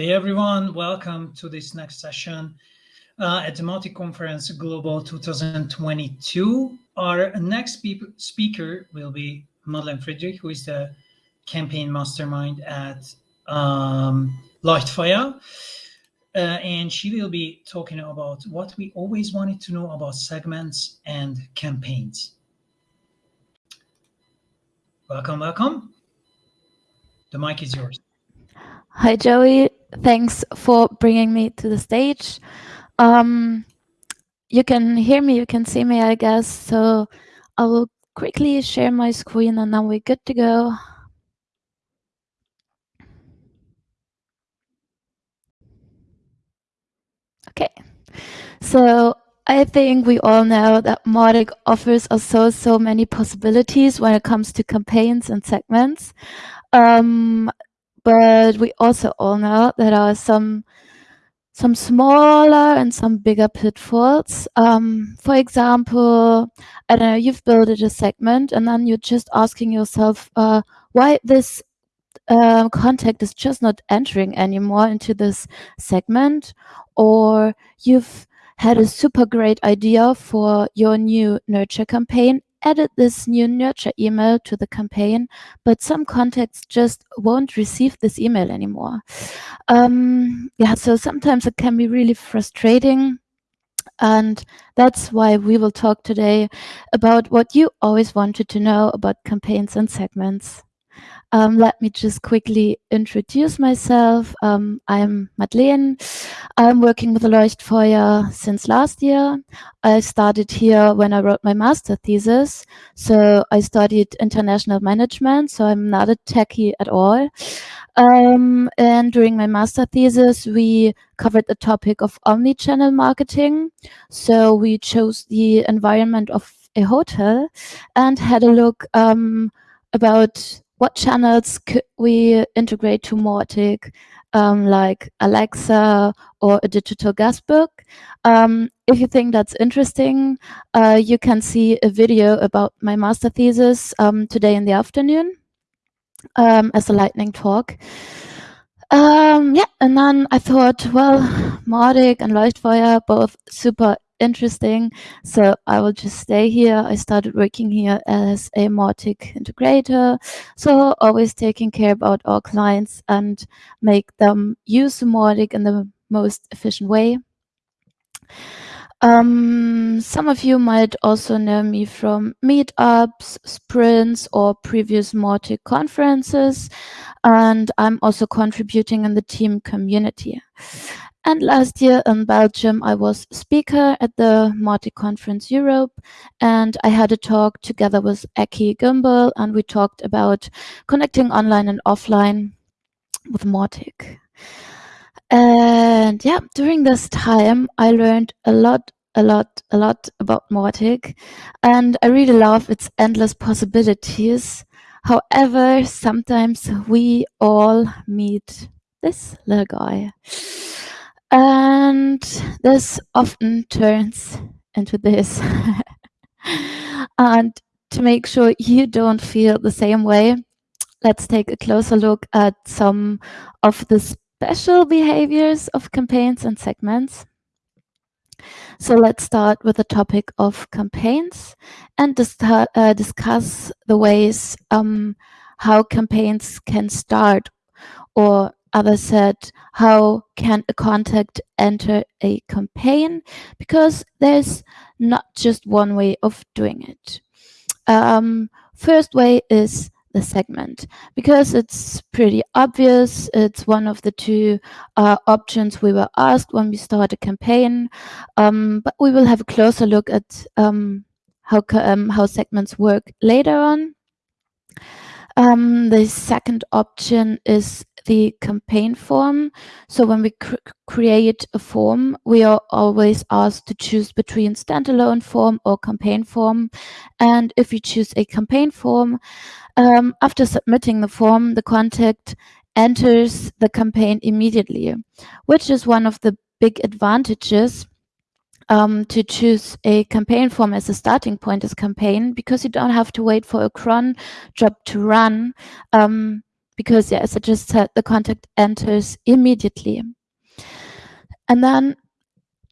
Hey everyone, welcome to this next session uh, at the Mautic Conference Global 2022. Our next speaker will be Madeleine Friedrich, who is the campaign mastermind at um, Leuchtfeuer. Uh, and she will be talking about what we always wanted to know about segments and campaigns. Welcome, welcome. The mic is yours. Hi, Joey. Thanks for bringing me to the stage. Um, you can hear me, you can see me, I guess. So I will quickly share my screen and then we're good to go. Okay, so I think we all know that Mautic offers us so, so many possibilities when it comes to campaigns and segments. Um, but we also all know there are some some smaller and some bigger pitfalls. Um, for example, I don't know, you've built a segment and then you're just asking yourself uh, why this uh, contact is just not entering anymore into this segment, or you've had a super great idea for your new nurture campaign added this new nurture email to the campaign, but some contacts just won't receive this email anymore. Um, yeah, so sometimes it can be really frustrating. And that's why we will talk today about what you always wanted to know about campaigns and segments. Um, let me just quickly introduce myself. Um, I'm Madeleine. I'm working with Leuchtfeuer since last year. I started here when I wrote my master thesis. So I studied international management, so I'm not a techie at all. Um, and during my master thesis, we covered the topic of omni-channel marketing. So we chose the environment of a hotel and had a look um, about what channels could we integrate to Mautic, um, like Alexa or a digital guestbook. Um, if you think that's interesting, uh, you can see a video about my master thesis um, today in the afternoon um, as a lightning talk. Um, yeah, and then I thought, well, Mautic and Leuchtfeuer, both super interesting. So I will just stay here. I started working here as a Mautic integrator. So always taking care about our clients and make them use Mautic in the most efficient way. Um, some of you might also know me from meetups, sprints, or previous Mautic conferences, and I'm also contributing in the team community. And last year in Belgium, I was speaker at the Mautic Conference Europe, and I had a talk together with Ekke Gümbel, and we talked about connecting online and offline with Mautic. And yeah, during this time, I learned a lot, a lot, a lot about Mautic, and I really love its endless possibilities. However, sometimes we all meet this little guy. And this often turns into this. and to make sure you don't feel the same way, let's take a closer look at some of the special behaviors of campaigns and segments. So let's start with the topic of campaigns and dis uh, discuss the ways um, how campaigns can start or Others said, how can a contact enter a campaign? Because there's not just one way of doing it. Um, first way is the segment because it's pretty obvious. It's one of the two uh, options we were asked when we start a campaign, um, but we will have a closer look at um, how, um, how segments work later on. Um, the second option is the campaign form. So when we cr create a form, we are always asked to choose between standalone form or campaign form. And if you choose a campaign form, um, after submitting the form, the contact enters the campaign immediately, which is one of the big advantages um, to choose a campaign form as a starting point as campaign because you don't have to wait for a cron job to run. Um, because, yeah, as I just said, the contact enters immediately. And then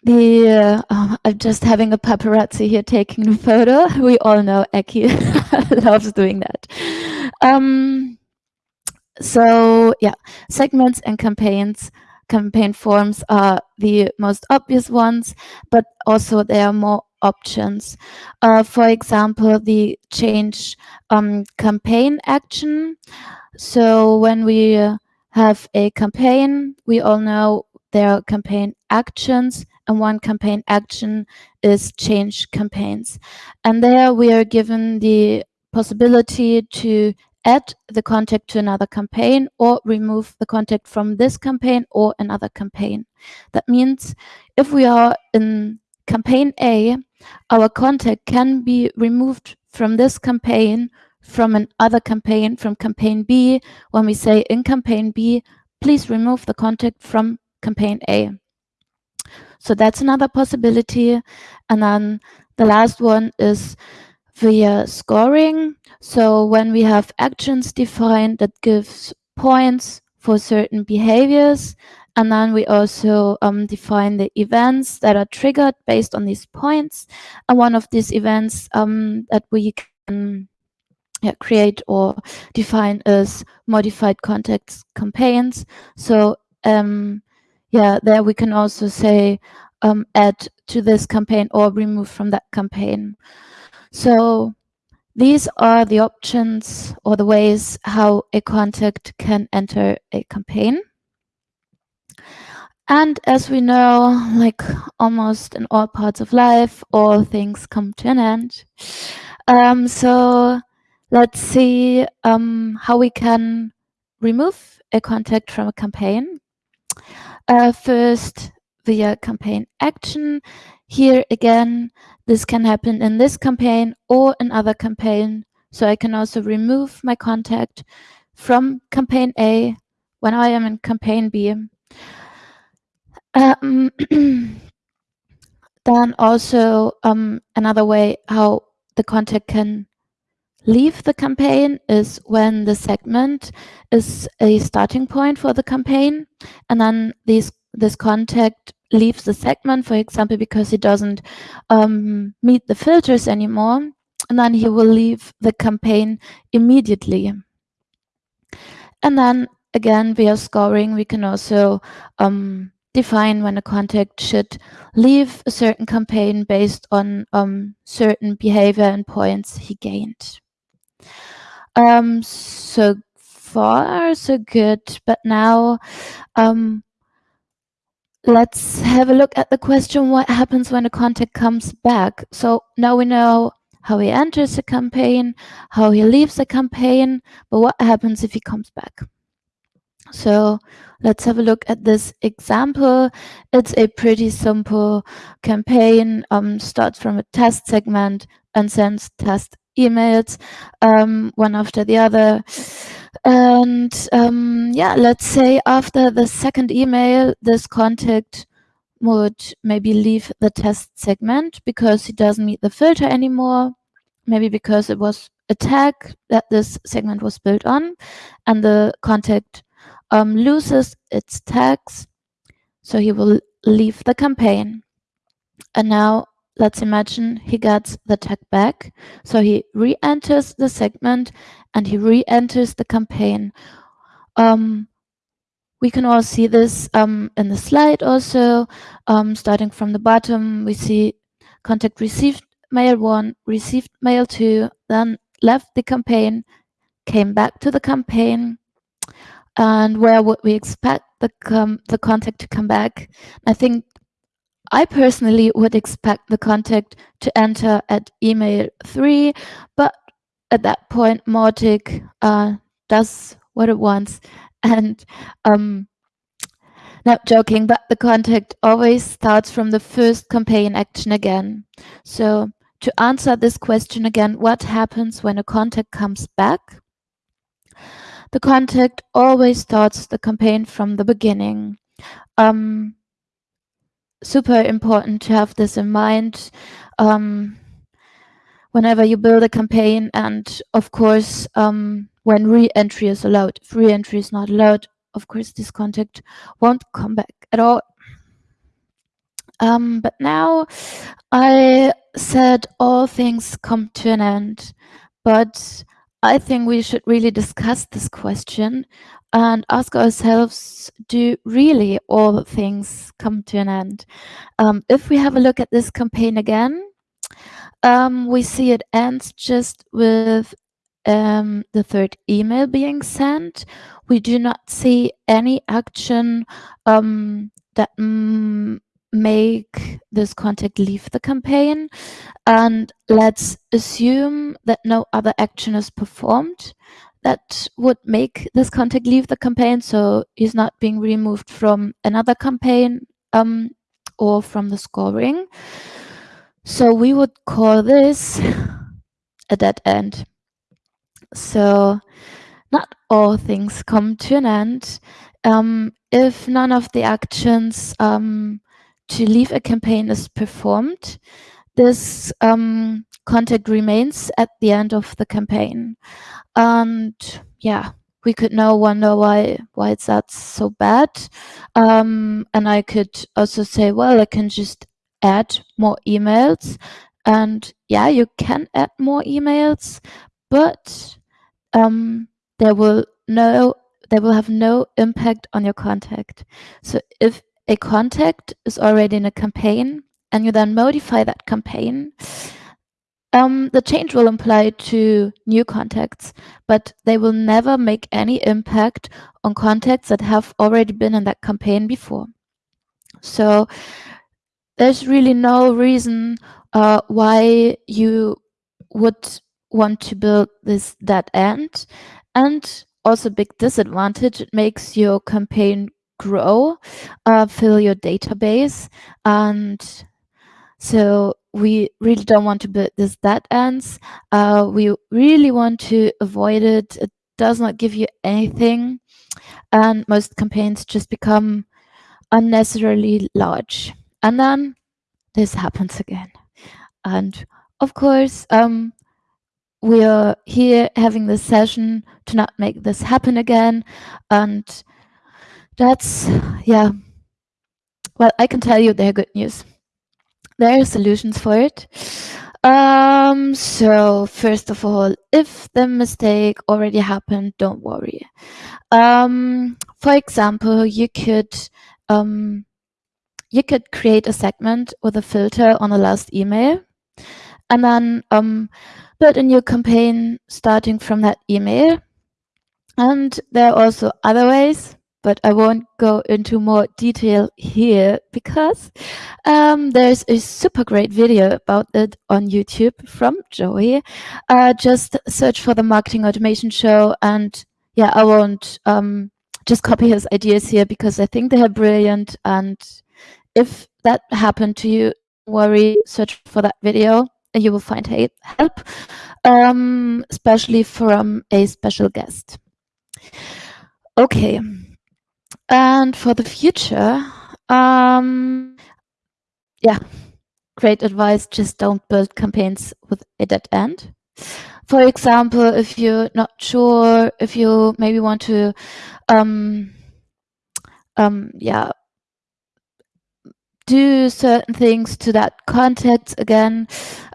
the uh, oh, I'm just having a paparazzi here taking the photo. We all know Eki loves doing that. Um, so yeah, segments and campaigns, campaign forms are the most obvious ones, but also there are more options. Uh, for example, the change um, campaign action. So when we have a campaign, we all know there are campaign actions and one campaign action is change campaigns. And there we are given the possibility to add the contact to another campaign or remove the contact from this campaign or another campaign. That means if we are in campaign A, our contact can be removed from this campaign, from another campaign, from campaign B, when we say in campaign B, please remove the contact from campaign A. So that's another possibility. And then the last one is via scoring. So when we have actions defined that gives points for certain behaviors, and then we also um, define the events that are triggered based on these points. And one of these events um, that we can yeah, create or define is modified context campaigns. So um, yeah, there we can also say um, add to this campaign or remove from that campaign. So these are the options or the ways how a contact can enter a campaign. And as we know, like almost in all parts of life, all things come to an end. Um, so let's see um, how we can remove a contact from a campaign. Uh, first, via campaign action. Here again, this can happen in this campaign or another campaign. So I can also remove my contact from campaign A when I am in campaign B. Um, then also um, another way how the contact can leave the campaign is when the segment is a starting point for the campaign and then these this contact leaves the segment for example because he doesn't um, meet the filters anymore and then he will leave the campaign immediately and then again via scoring we can also um, define when a contact should leave a certain campaign based on um, certain behavior and points he gained. Um, so far, so good. But now, um, let's have a look at the question, what happens when a contact comes back? So now we know how he enters a campaign, how he leaves a campaign, but what happens if he comes back? So let's have a look at this example. It's a pretty simple campaign, um, starts from a test segment and sends test emails, um, one after the other. And um, yeah, let's say after the second email, this contact would maybe leave the test segment because he doesn't meet the filter anymore. Maybe because it was a tag that this segment was built on and the contact um, loses its tags. So he will leave the campaign. And now let's imagine he gets the tag back. So he re-enters the segment and he re-enters the campaign. Um, we can all see this um, in the slide also. Um, starting from the bottom, we see contact received mail one, received mail two, then left the campaign, came back to the campaign, and where would we expect the, the contact to come back? I think I personally would expect the contact to enter at email 3, but at that point, Mautic uh, does what it wants. And um, not joking, but the contact always starts from the first campaign action again. So to answer this question again, what happens when a contact comes back? The contact always starts the campaign from the beginning. Um, super important to have this in mind um, whenever you build a campaign. And of course, um, when re-entry is allowed. If re-entry is not allowed, of course, this contact won't come back at all. Um, but now I said all things come to an end, but I think we should really discuss this question and ask ourselves, do really all things come to an end? Um, if we have a look at this campaign again, um, we see it ends just with um, the third email being sent. We do not see any action um, that mm, make this contact leave the campaign. And let's assume that no other action is performed that would make this contact leave the campaign. So he's not being removed from another campaign um, or from the scoring. So we would call this a dead end. So not all things come to an end. Um, if none of the actions um, to leave a campaign is performed, this um, contact remains at the end of the campaign. And yeah, we could now wonder why why it's that so bad. Um, and I could also say, well, I can just add more emails. And yeah, you can add more emails, but um, there will no they will have no impact on your contact. So if a contact is already in a campaign and you then modify that campaign, um, the change will apply to new contacts, but they will never make any impact on contacts that have already been in that campaign before. So there's really no reason uh, why you would want to build this dead end. And also big disadvantage, it makes your campaign grow, uh, fill your database. And so we really don't want to build this dead ends. Uh, we really want to avoid it. It does not give you anything. And most campaigns just become unnecessarily large. And then this happens again. And of course, um, we are here having this session to not make this happen again. And that's, yeah, well, I can tell you they're good news. There are solutions for it. Um, so first of all, if the mistake already happened, don't worry. Um, for example, you could um, you could create a segment with a filter on the last email and then um, build a new campaign starting from that email. And there are also other ways, but I won't go into more detail here because um, there's a super great video about it on YouTube from Joey. Uh, just search for the Marketing Automation Show and yeah, I won't um, just copy his ideas here because I think they are brilliant and if that happened to you, worry, search for that video and you will find help, um, especially from a special guest. Okay, and for the future, um, yeah, great advice, just don't build campaigns with a dead end. For example, if you're not sure, if you maybe want to, um, um, yeah, do certain things to that context again.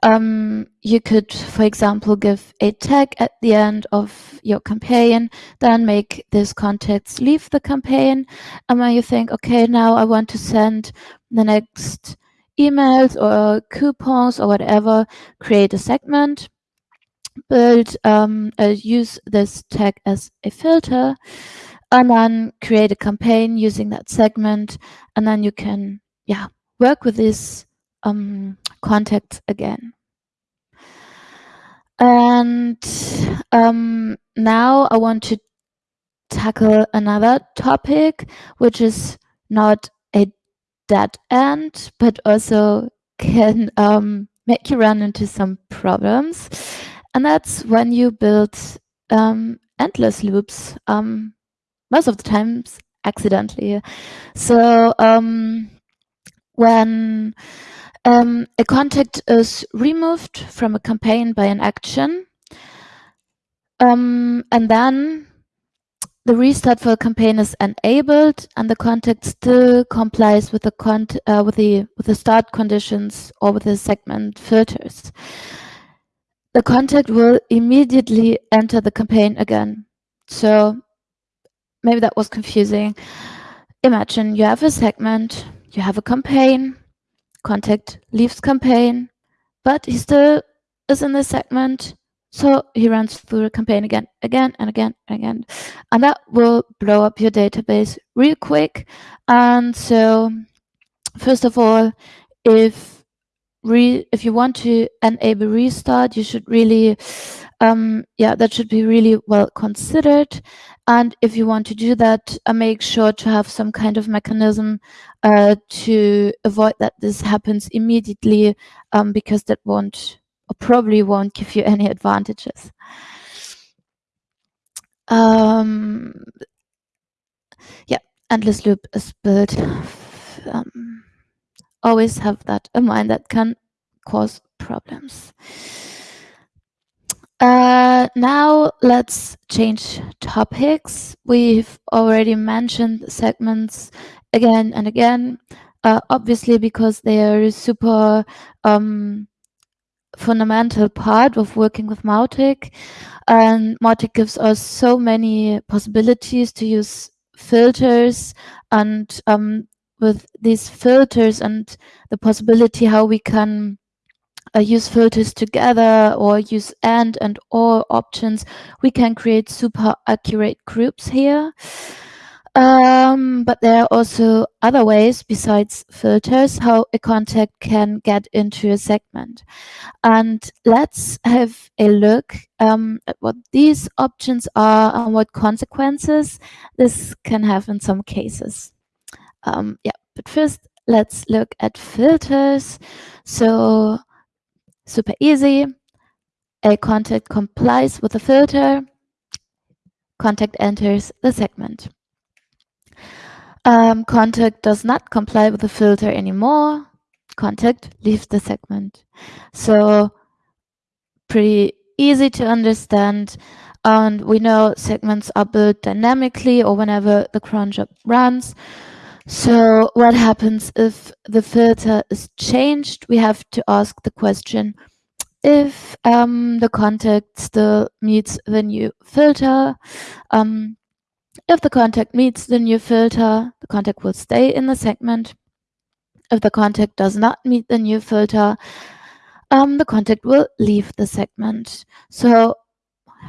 Um, you could, for example, give a tag at the end of your campaign, then make this context leave the campaign. And when you think, okay, now I want to send the next emails or coupons or whatever, create a segment, build, um, uh, use this tag as a filter, and then create a campaign using that segment. And then you can yeah, work with this um, contact again. And um, now I want to tackle another topic, which is not a dead end, but also can um, make you run into some problems. And that's when you build um, endless loops, um, most of the times accidentally. So um, when um, a contact is removed from a campaign by an action, Um, and then the restart for the campaign is enabled and the contact still complies with the uh, with the with the start conditions or with the segment filters. The contact will immediately enter the campaign again. So maybe that was confusing. Imagine you have a segment, you have a campaign, contact leaves campaign, but he still is in the segment so he runs through the campaign again, again, and again, and again. And that will blow up your database real quick. And so, first of all, if re if you want to enable restart, you should really, um, yeah, that should be really well considered. And if you want to do that, uh, make sure to have some kind of mechanism uh, to avoid that this happens immediately, um, because that won't or probably won't give you any advantages. Um, yeah, endless loop is built. Um, always have that in mind that can cause problems. Uh, now let's change topics. We've already mentioned segments again and again, uh, obviously because they are a super um, fundamental part of working with Mautic. And Mautic gives us so many possibilities to use filters and um, with these filters and the possibility how we can uh, use filters together or use and and or options, we can create super accurate groups here. Um, but there are also other ways besides filters how a contact can get into a segment. And let's have a look um, at what these options are and what consequences this can have in some cases. Um, yeah, but first let's look at filters. So super easy. A contact complies with the filter. Contact enters the segment um, contact does not comply with the filter anymore, contact leaves the segment. So pretty easy to understand. And we know segments are built dynamically or whenever the cron job runs. So what happens if the filter is changed? We have to ask the question, if um, the contact still meets the new filter, um, if the contact meets the new filter, the contact will stay in the segment. If the contact does not meet the new filter, um, the contact will leave the segment. So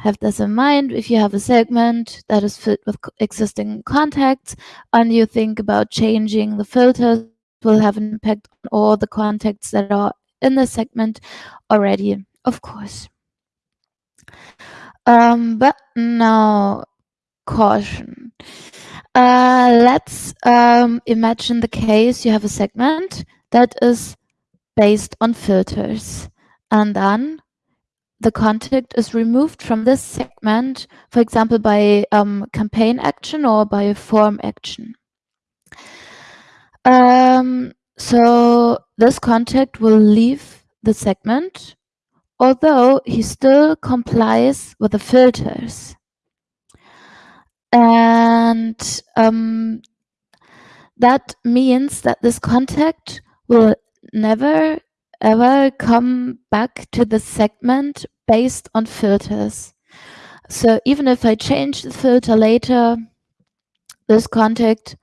have this in mind if you have a segment that is filled with existing contacts and you think about changing the filters will have an impact on all the contacts that are in the segment already, of course. Um, but now caution. Uh, let's um, imagine the case you have a segment that is based on filters. And then the contact is removed from this segment, for example, by um, campaign action or by a form action. Um, so this contact will leave the segment, although he still complies with the filters. And um, that means that this contact will never ever come back to the segment based on filters. So even if I change the filter later, this contact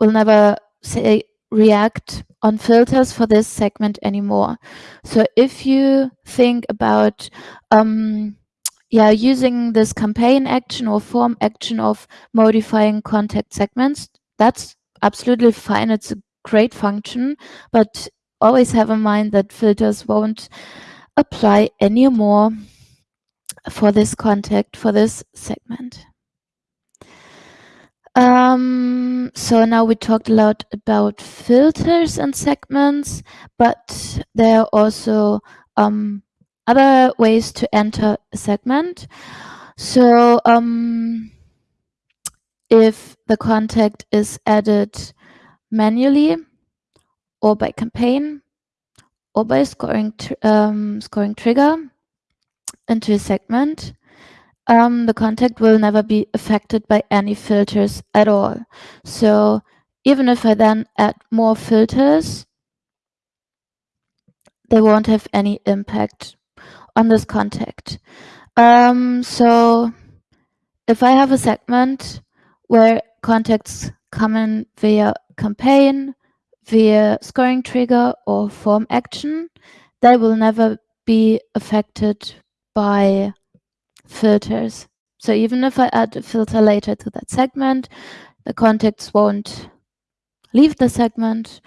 will never say react on filters for this segment anymore. So if you think about um, yeah, using this campaign action or form action of modifying contact segments, that's absolutely fine. It's a great function, but always have in mind that filters won't apply anymore for this contact, for this segment. Um, so now we talked a lot about filters and segments, but there are also um, other ways to enter a segment. So um, if the contact is added manually or by campaign or by scoring, tr um, scoring trigger into a segment, um, the contact will never be affected by any filters at all. So even if I then add more filters, they won't have any impact on this contact. Um, so if I have a segment where contacts come in via campaign, via scoring trigger or form action, they will never be affected by filters. So even if I add a filter later to that segment, the contacts won't leave the segment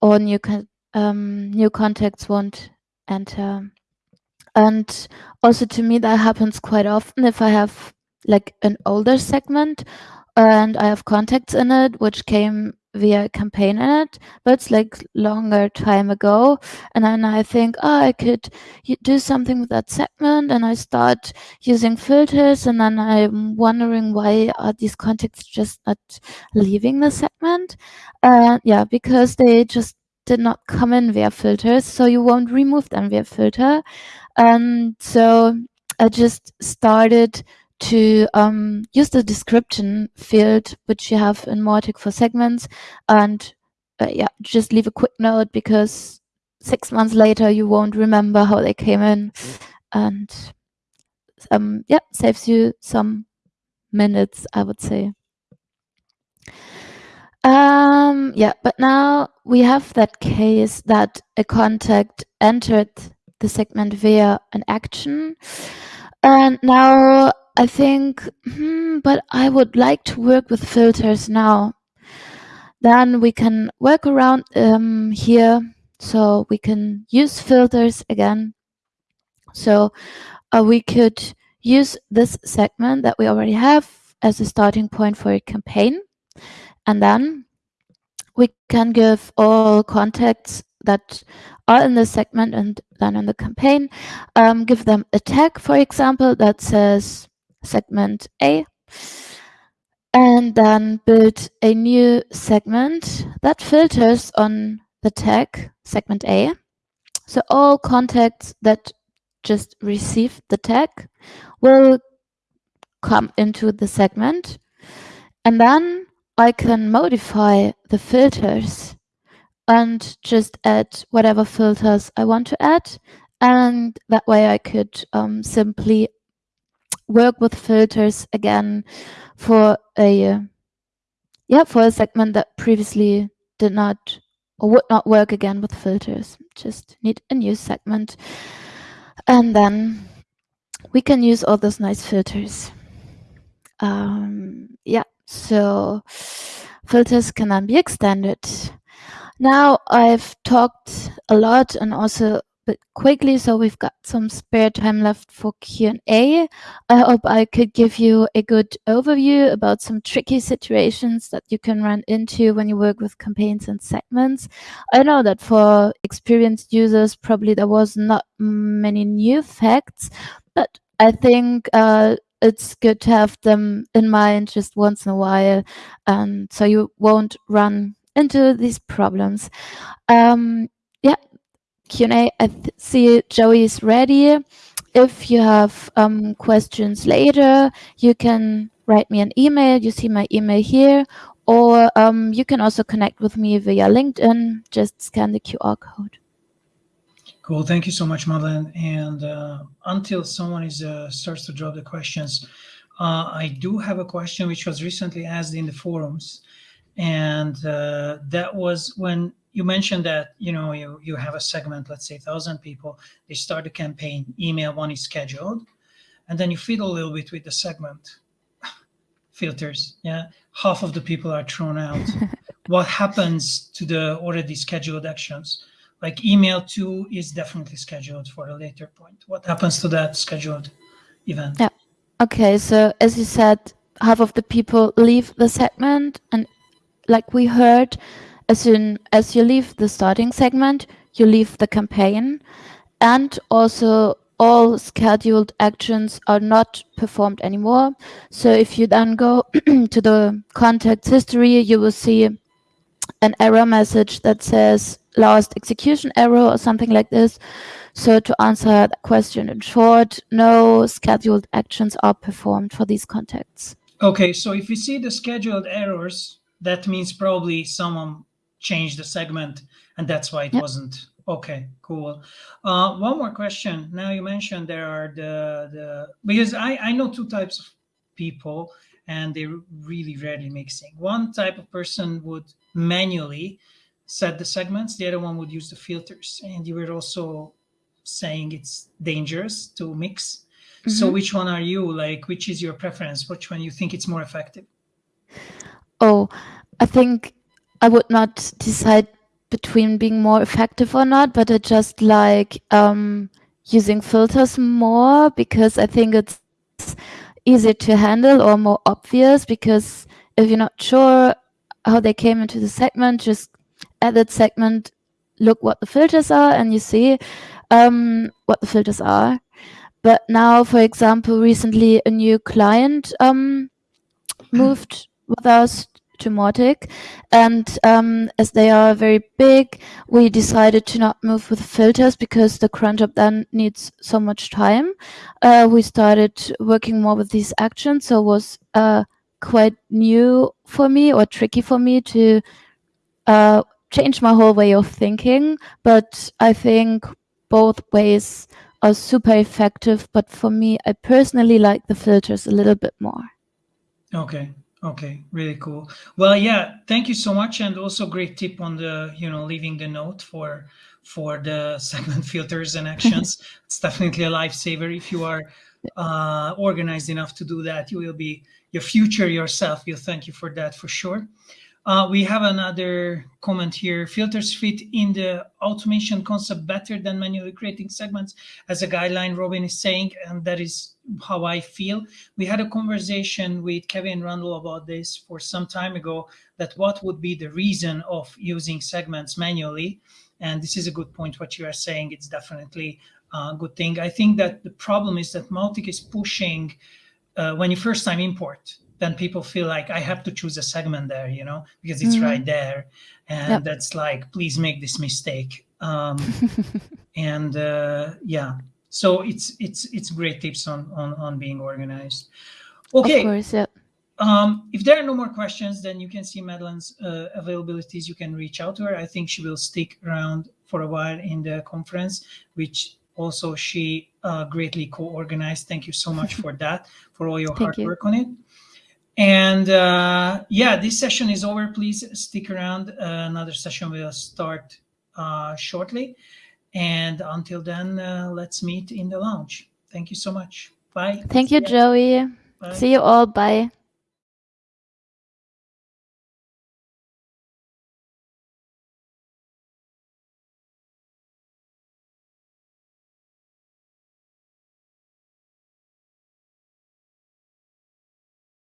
or new, um, new contacts won't enter. And also to me, that happens quite often if I have like an older segment and I have contacts in it, which came via campaign in it, but it's like longer time ago. And then I think, oh, I could do something with that segment. And I start using filters. And then I'm wondering why are these contacts just not leaving the segment? Uh, yeah, because they just did not come in via filters. So you won't remove them via filter. And so I just started to um, use the description field, which you have in Mautic for segments, and uh, yeah, just leave a quick note because six months later you won't remember how they came in, and um, yeah, saves you some minutes, I would say. Um, yeah, but now we have that case that a contact entered the segment via an action. And now I think, hmm, but I would like to work with filters now. Then we can work around um, here. So we can use filters again. So uh, we could use this segment that we already have as a starting point for a campaign. And then we can give all contacts that are in the segment and then in the campaign, um, give them a tag, for example, that says segment A, and then build a new segment that filters on the tag segment A. So all contacts that just received the tag will come into the segment. And then I can modify the filters and just add whatever filters I want to add. And that way I could um, simply work with filters again for a yeah for a segment that previously did not or would not work again with filters. Just need a new segment. And then we can use all those nice filters. Um, yeah so filters can then be extended. Now I've talked a lot and also bit quickly, so we've got some spare time left for Q&A. I hope I could give you a good overview about some tricky situations that you can run into when you work with campaigns and segments. I know that for experienced users, probably there was not many new facts, but I think uh, it's good to have them in mind just once in a while, and so you won't run into these problems. Um, Q&A. I see Joey is ready. If you have um, questions later, you can write me an email. You see my email here. Or um, you can also connect with me via LinkedIn. Just scan the QR code. Cool. Thank you so much, Madeleine. And uh, until someone is uh, starts to drop the questions, uh, I do have a question which was recently asked in the forums. And uh, that was when you mentioned that you know you you have a segment let's say thousand people. They start a campaign email one is scheduled and then you fiddle a little bit with the segment filters yeah? Half of the people are thrown out. What happens to the already scheduled actions? Like email two is definitely scheduled for a later point. What happens to that scheduled event? Yeah. Okay so as you said half of the people leave the segment and like we heard as soon as you leave the starting segment, you leave the campaign and also all scheduled actions are not performed anymore. So if you then go to the contacts history, you will see an error message that says last execution error or something like this. So to answer that question in short, no scheduled actions are performed for these contacts. Okay, so if you see the scheduled errors, that means probably someone changed the segment and that's why it yep. wasn't. Okay, cool. Uh, one more question. Now you mentioned there are the, the because I, I know two types of people and they're really rarely mixing. One type of person would manually set the segments. The other one would use the filters. And you were also saying it's dangerous to mix. Mm -hmm. So mm-hmm. which one are you? Like, which is your preference? Which one you think it's more effective? Oh, I think I would not decide between being more effective or not, but I just like um, using filters more because I think it's easier to handle or more obvious because if you're not sure how they came into the segment, just edit segment, look what the filters are and you see um, what the filters are. But now, for example, recently a new client um, moved with us to Mautic. And um, as they are very big, we decided to not move with filters because the cron job then needs so much time. Uh, we started working more with these actions, so it was uh, quite new for me or tricky for me to uh, change my whole way of thinking. But I think both ways are super effective. But for me, I personally like the filters a little bit more. Okay. Okay, really cool. Well, yeah, thank you so much, and also great tip on the you know leaving the note for for the segment filters and actions. it's definitely a lifesaver if you are uh, organized enough to do that. You will be your future yourself. You'll thank you for that for sure. Uh, we have another comment here. Filters fit in the automation concept better than manually creating segments as a guideline, Robin is saying, and that is how I feel. We had a conversation with Kevin Rundle about this for some time ago, that what would be the reason of using segments manually. And this is a good point, what you are saying. It's definitely a good thing. I think that the problem is that Mautic is pushing uh, when you first time import then people feel like I have to choose a segment there, you know, because it's mm -hmm. right there. And yep. that's like, please make this mistake. Um, and uh, yeah, so it's it's it's great tips on on on being organized. Okay. Of course, yeah. Um, if there are no more questions, then you can see Madeleine's uh, availabilities. You can reach out to her. I think she will stick around for a while in the conference, which also she uh, greatly co-organized. Thank you so much for that, for all your Thank hard you. work on it. And uh, yeah, this session is over. Please stick around. Uh, another session will start uh, shortly. And until then, uh, let's meet in the lounge. Thank you so much. Bye. Thank you, Joey. Bye. See you all. Bye.